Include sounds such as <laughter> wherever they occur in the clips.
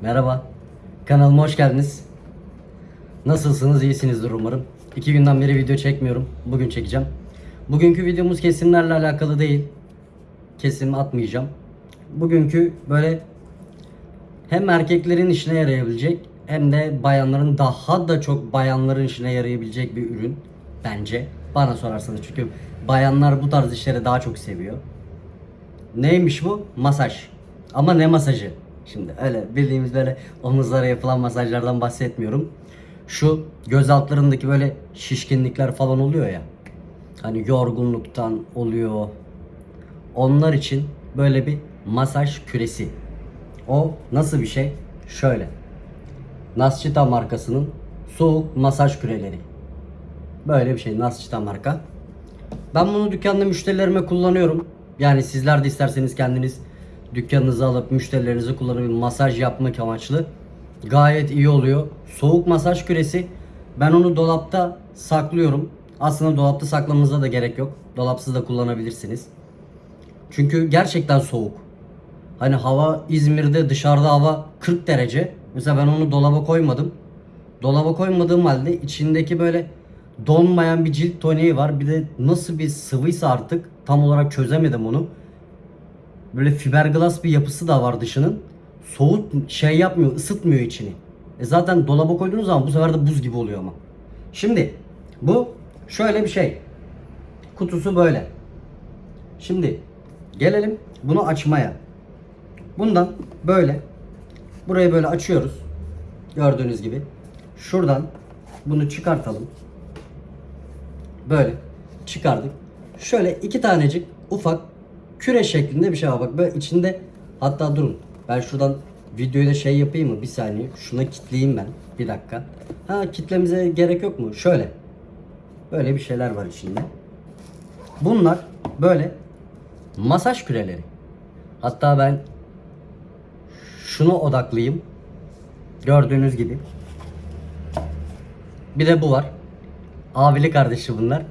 Merhaba. Kanalıma hoş geldiniz. Nasılsınız? İyisinizdir umarım. İki günden beri video çekmiyorum. Bugün çekeceğim. Bugünkü videomuz kesimlerle alakalı değil. Kesim atmayacağım. Bugünkü böyle hem erkeklerin işine yarayabilecek hem de bayanların daha da çok bayanların işine yarayabilecek bir ürün bence. Bana sorarsanız çünkü bayanlar bu tarz işleri daha çok seviyor. Neymiş bu? Masaj. Ama ne masajı? Şimdi öyle bildiğimiz böyle omuzlara yapılan masajlardan bahsetmiyorum. Şu göz altlarındaki böyle şişkinlikler falan oluyor ya. Hani yorgunluktan oluyor. Onlar için böyle bir masaj küresi. O nasıl bir şey? Şöyle. Nascita markasının soğuk masaj küreleri. Böyle bir şey Nascita marka. Ben bunu dükkanda müşterilerime kullanıyorum. Yani sizler de isterseniz kendiniz dükkanınıza alıp müşterilerinize kullanıp masaj yapmak amaçlı. Gayet iyi oluyor. Soğuk masaj küresi. Ben onu dolapta saklıyorum. Aslında dolapta saklamanıza da gerek yok. Dolapsız da kullanabilirsiniz. Çünkü gerçekten soğuk. Hani hava İzmir'de dışarıda hava 40 derece. Mesela ben onu dolaba koymadım. Dolaba koymadığım halde içindeki böyle donmayan bir cilt toniği var. Bir de nasıl bir sıvıysa artık tam olarak çözemedim onu. Böyle fiberglass bir yapısı da var dışının. Soğut şey yapmıyor, ısıtmıyor içini. E zaten dolaba koyduğunuz zaman bu sefer de buz gibi oluyor ama. Şimdi bu şöyle bir şey. Kutusu böyle. Şimdi gelelim bunu açmaya. Bundan böyle burayı böyle açıyoruz. Gördüğünüz gibi. Şuradan bunu çıkartalım. Böyle çıkardık. Şöyle iki tanecik ufak küre şeklinde bir şey var. Bak böyle içinde hatta durun. Ben şuradan videoyu da şey yapayım mı? Bir saniye. Şuna kitleyeyim ben. Bir dakika. Ha kitlemize gerek yok mu? Şöyle. Böyle bir şeyler var içinde. Bunlar böyle masaj küreleri. Hatta ben şuna odaklıyım. Gördüğünüz gibi. Bir de bu var. Abili kardeşi bunlar.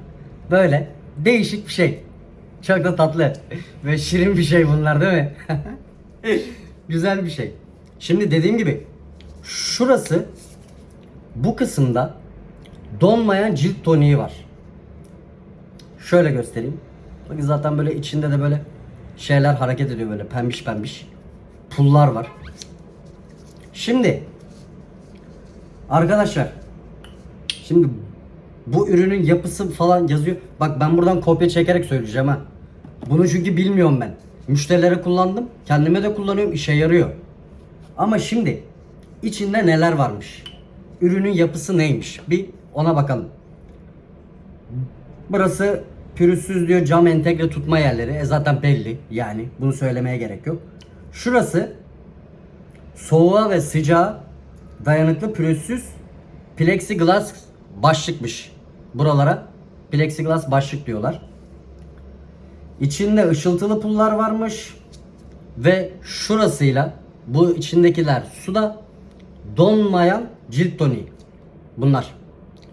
Böyle değişik bir şey. Çok da tatlı ve şirin bir şey bunlar değil mi? <laughs> Güzel bir şey. Şimdi dediğim gibi şurası bu kısımda donmayan cilt toniği var. Şöyle göstereyim. Bakın zaten böyle içinde de böyle şeyler hareket ediyor böyle pembiş pembiş. Pullar var. Şimdi arkadaşlar şimdi bu ürünün yapısı falan yazıyor. Bak ben buradan kopya çekerek söyleyeceğim ha. Bunu çünkü bilmiyorum ben. Müşterilere kullandım. Kendime de kullanıyorum. işe yarıyor. Ama şimdi içinde neler varmış? Ürünün yapısı neymiş? Bir ona bakalım. Burası pürüzsüz diyor cam entegre tutma yerleri. E zaten belli yani. Bunu söylemeye gerek yok. Şurası soğuğa ve sıcağa dayanıklı pürüzsüz plexiglass başlıkmış. Buralara plexiglass başlık diyorlar. İçinde ışıltılı pullar varmış ve şurasıyla bu içindekiler suda donmayan cilt toniği. Bunlar.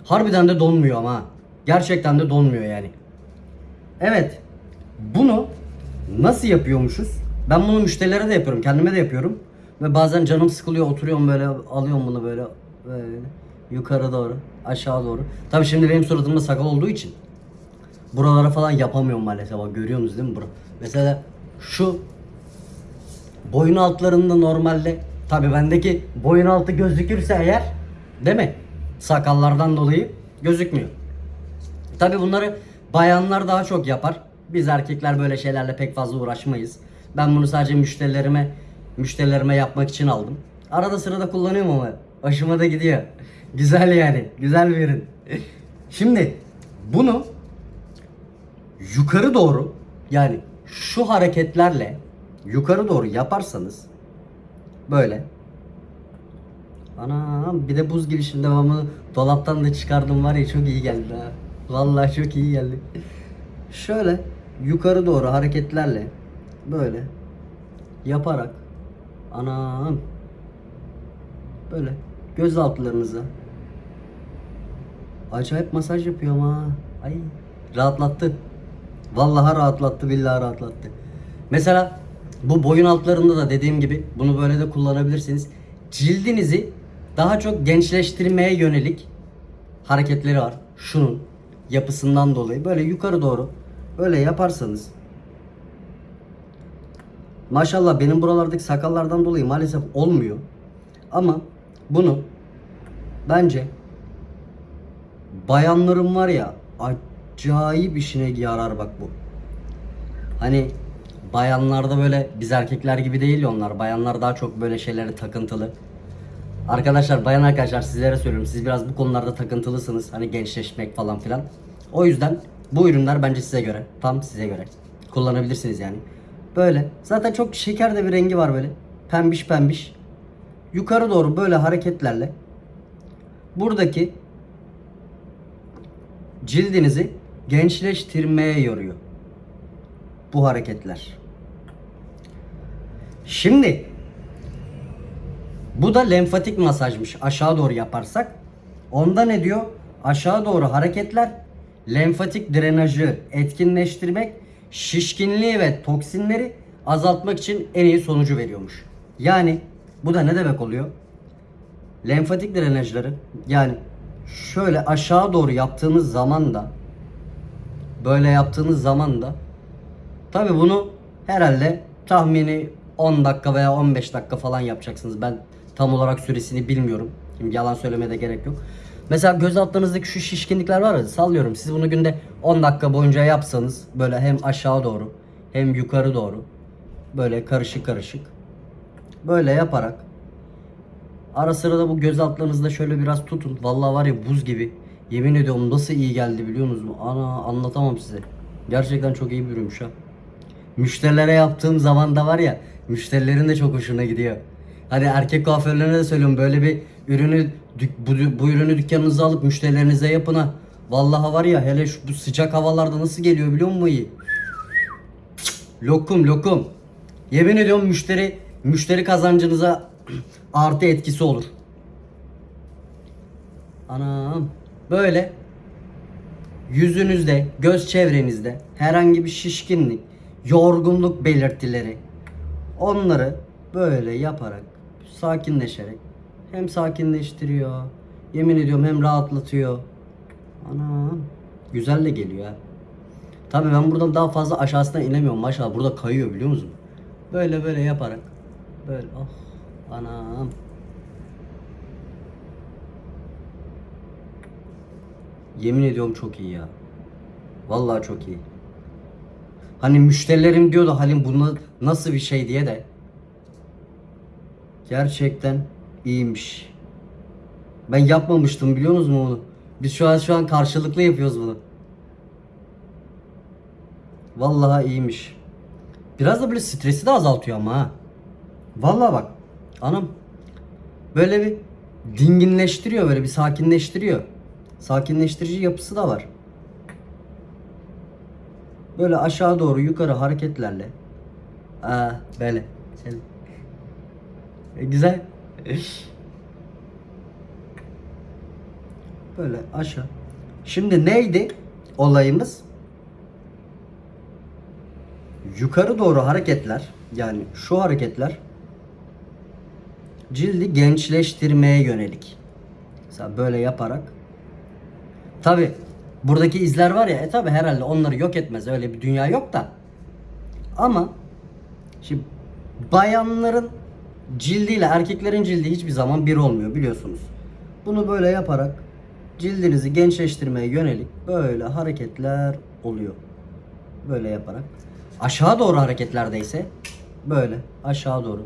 Harbiden de donmuyor ama. Gerçekten de donmuyor yani. Evet. Bunu nasıl yapıyormuşuz? Ben bunu müşterilere de yapıyorum. Kendime de yapıyorum. Ve bazen canım sıkılıyor. Oturuyorum böyle alıyorum bunu böyle. böyle yukarı doğru. Aşağı doğru. Tabii şimdi benim suratımda sakal olduğu için buralara falan yapamıyorum maalesef. Bak görüyorsunuz değil mi bura? Mesela şu boyun altlarında normalde tabi bendeki boyun altı gözükürse eğer değil mi? Sakallardan dolayı gözükmüyor. Tabi bunları bayanlar daha çok yapar. Biz erkekler böyle şeylerle pek fazla uğraşmayız. Ben bunu sadece müşterilerime müşterilerime yapmak için aldım. Arada sırada kullanıyorum ama hoşuma da gidiyor. <laughs> Güzel yani. Güzel bir ürün. <laughs> Şimdi bunu yukarı doğru yani şu hareketlerle yukarı doğru yaparsanız böyle Anam bir de buz gibi şimdi devamını dolaptan da çıkardım var ya çok iyi geldi ha. Vallahi çok iyi geldi. Şöyle yukarı doğru hareketlerle böyle yaparak anam böyle göz altlarınıza acayip masaj yapıyor ama ay rahatlattı. Vallahi rahatlattı billahi rahatlattı. Mesela bu boyun altlarında da dediğim gibi bunu böyle de kullanabilirsiniz. cildinizi daha çok gençleştirmeye yönelik hareketleri var. Şunun yapısından dolayı böyle yukarı doğru böyle yaparsanız Maşallah benim buralardaki sakallardan dolayı maalesef olmuyor. Ama bunu bence bayanların var ya acayip işine yarar bak bu. Hani bayanlarda böyle biz erkekler gibi değil onlar. Bayanlar daha çok böyle şeylere takıntılı. Arkadaşlar bayan arkadaşlar sizlere söylüyorum. Siz biraz bu konularda takıntılısınız. Hani gençleşmek falan filan. O yüzden bu ürünler bence size göre. Tam size göre. Kullanabilirsiniz yani. Böyle. Zaten çok şeker de bir rengi var böyle. Pembiş pembiş. Yukarı doğru böyle hareketlerle buradaki cildinizi gençleştirmeye yoruyor. Bu hareketler. Şimdi bu da lenfatik masajmış. Aşağı doğru yaparsak. Onda ne diyor? Aşağı doğru hareketler lenfatik drenajı etkinleştirmek, şişkinliği ve toksinleri azaltmak için en iyi sonucu veriyormuş. Yani bu da ne demek oluyor? Lenfatik drenajları yani şöyle aşağı doğru yaptığınız zaman da böyle yaptığınız zaman da tabi bunu herhalde tahmini 10 dakika veya 15 dakika falan yapacaksınız. Ben tam olarak süresini bilmiyorum. Şimdi yalan söylemeye de gerek yok. Mesela göz altlarınızdaki şu şişkinlikler var ya sallıyorum. Siz bunu günde 10 dakika boyunca yapsanız böyle hem aşağı doğru hem yukarı doğru böyle karışık karışık böyle yaparak ara sıra da bu göz altlarınızda şöyle biraz tutun. Vallahi var ya buz gibi. Yemin ediyorum nasıl iyi geldi biliyor musunuz? Ana anlatamam size. Gerçekten çok iyi bir ürünmüş ha. Müşterilere yaptığım zaman da var ya müşterilerin de çok hoşuna gidiyor. Hani erkek kuaförlerine de söylüyorum böyle bir ürünü bu, bu ürünü dükkanınıza alıp müşterilerinize yapın ha. Vallahi var ya hele şu bu sıcak havalarda nasıl geliyor biliyor musun iyi? Lokum lokum. Yemin ediyorum müşteri müşteri kazancınıza <clears throat> artı etkisi olur. Anam böyle yüzünüzde, göz çevrenizde herhangi bir şişkinlik, yorgunluk belirtileri onları böyle yaparak, sakinleşerek hem sakinleştiriyor, yemin ediyorum hem rahatlatıyor. Anam güzel de geliyor ha. Tabii ben buradan daha fazla aşağısına inemiyorum maşallah burada kayıyor biliyor musun? Böyle böyle yaparak böyle oh anam Yemin ediyorum çok iyi ya. Vallahi çok iyi. Hani müşterilerim diyordu Halim bunu nasıl bir şey diye de. Gerçekten iyiymiş. Ben yapmamıştım biliyor musunuz onu? Biz şu an şu an karşılıklı yapıyoruz bunu. Vallahi iyiymiş. Biraz da böyle stresi de azaltıyor ama ha. Vallahi bak. Anam. Böyle bir dinginleştiriyor böyle bir sakinleştiriyor. Sakinleştirici yapısı da var. Böyle aşağı doğru yukarı hareketlerle. Aa böyle. E, güzel. <laughs> Böyle aşağı. Şimdi neydi olayımız? Yukarı doğru hareketler yani şu hareketler cildi gençleştirmeye yönelik. Mesela böyle yaparak Tabi buradaki izler var ya e tabi herhalde onları yok etmez öyle bir dünya yok da. Ama şimdi bayanların cildiyle erkeklerin cildi hiçbir zaman bir olmuyor biliyorsunuz. Bunu böyle yaparak cildinizi gençleştirmeye yönelik böyle hareketler oluyor. Böyle yaparak. Aşağı doğru hareketlerde ise böyle aşağı doğru.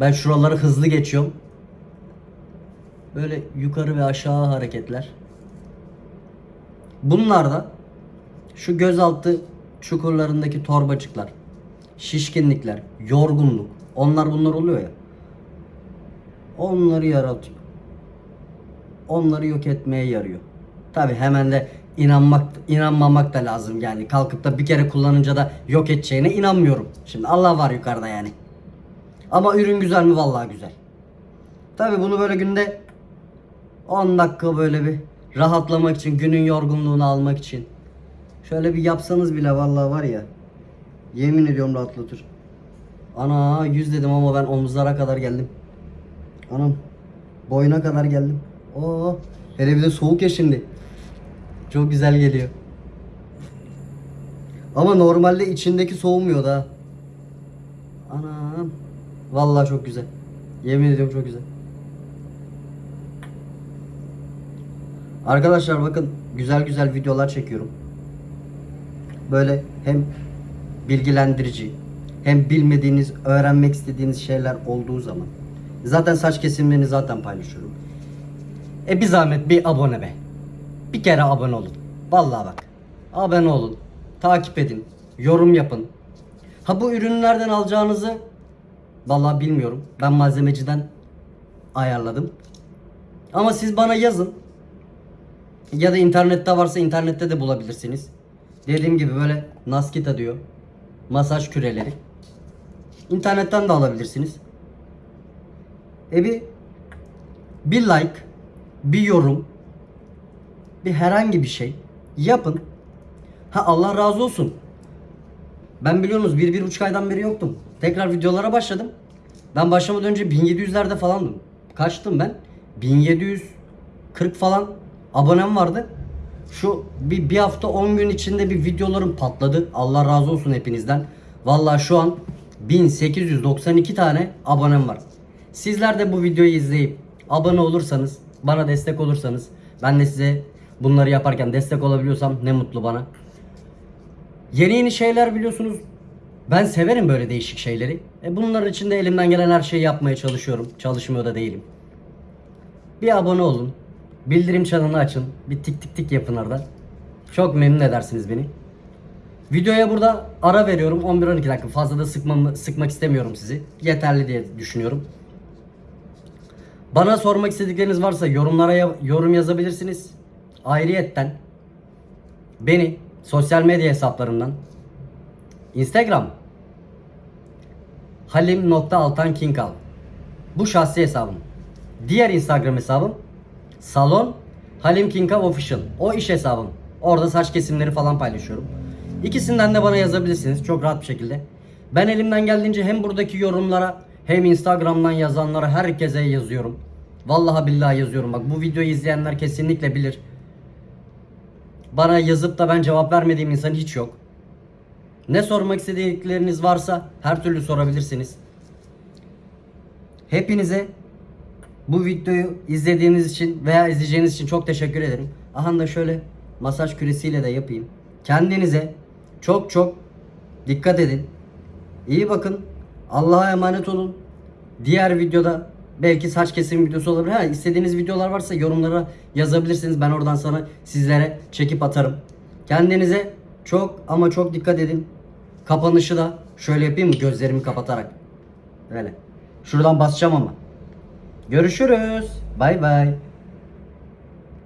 Ben şuraları hızlı geçiyorum. Böyle yukarı ve aşağı hareketler. Bunlar da şu gözaltı çukurlarındaki torbacıklar, şişkinlikler, yorgunluk, onlar bunlar oluyor ya. Onları yaratıyor. Onları yok etmeye yarıyor. Tabi hemen de inanmak inanmamak da lazım yani. Kalkıp da bir kere kullanınca da yok edeceğine inanmıyorum. Şimdi Allah var yukarıda yani. Ama ürün güzel mi? Vallahi güzel. Tabi bunu böyle günde 10 dakika böyle bir rahatlamak için, günün yorgunluğunu almak için. Şöyle bir yapsanız bile vallahi var ya. Yemin ediyorum rahatlatır. Ana 100 dedim ama ben omuzlara kadar geldim. Anam boyuna kadar geldim. Oo hele bir de soğuk ya şimdi. Çok güzel geliyor. Ama normalde içindeki soğumuyor da. Anam. Vallahi çok güzel. Yemin ediyorum çok güzel. Arkadaşlar bakın güzel güzel videolar çekiyorum. Böyle hem bilgilendirici hem bilmediğiniz, öğrenmek istediğiniz şeyler olduğu zaman. Zaten saç kesimlerini zaten paylaşıyorum. E bir zahmet bir abone be. Bir kere abone olun. Vallahi bak. Abone olun. Takip edin. Yorum yapın. Ha bu ürünlerden alacağınızı vallahi bilmiyorum. Ben malzemeciden ayarladım. Ama siz bana yazın. Ya da internette varsa internette de bulabilirsiniz. Dediğim gibi böyle Naskita diyor. Masaj küreleri. İnternetten de alabilirsiniz. E bir bir like, bir yorum, bir herhangi bir şey yapın. Ha Allah razı olsun. Ben biliyorsunuz bir, bir buçuk aydan beri yoktum. Tekrar videolara başladım. Ben başlamadan önce 1700'lerde falandım. Kaçtım ben? 1740 falan abonem vardı. Şu bir, bir hafta 10 gün içinde bir videolarım patladı. Allah razı olsun hepinizden. Vallahi şu an 1892 tane abonem var. Sizler de bu videoyu izleyip abone olursanız, bana destek olursanız, ben de size bunları yaparken destek olabiliyorsam ne mutlu bana. Yeni yeni şeyler biliyorsunuz. Ben severim böyle değişik şeyleri. E bunlar için de elimden gelen her şeyi yapmaya çalışıyorum. Çalışmıyor da değilim. Bir abone olun. Bildirim çanını açın. Bir tik tik tik yapın orada. Çok memnun edersiniz beni. Videoya burada ara veriyorum. 11-12 dakika. Fazla da sıkmam, sıkmak istemiyorum sizi. Yeterli diye düşünüyorum. Bana sormak istedikleriniz varsa yorumlara yorum yazabilirsiniz. Ayrıyetten beni sosyal medya hesaplarımdan Instagram halim.altankinkal Bu şahsi hesabım. Diğer Instagram hesabım Salon Halim Kinkav Official. O iş hesabım. Orada saç kesimleri falan paylaşıyorum. İkisinden de bana yazabilirsiniz çok rahat bir şekilde. Ben elimden geldiğince hem buradaki yorumlara hem Instagram'dan yazanlara herkese yazıyorum. Vallahi billahi yazıyorum. Bak bu videoyu izleyenler kesinlikle bilir. Bana yazıp da ben cevap vermediğim insan hiç yok. Ne sormak istedikleriniz varsa her türlü sorabilirsiniz. Hepinize bu videoyu izlediğiniz için veya izleyeceğiniz için çok teşekkür ederim. Aha da şöyle masaj küresiyle de yapayım. Kendinize çok çok dikkat edin. İyi bakın. Allah'a emanet olun. Diğer videoda belki saç kesim videosu olabilir. Ha, istediğiniz videolar varsa yorumlara yazabilirsiniz. Ben oradan sana sizlere çekip atarım. Kendinize çok ama çok dikkat edin. Kapanışı da şöyle yapayım mı gözlerimi kapatarak. Böyle. Şuradan basacağım ama. Görüşürüz. Bay bay.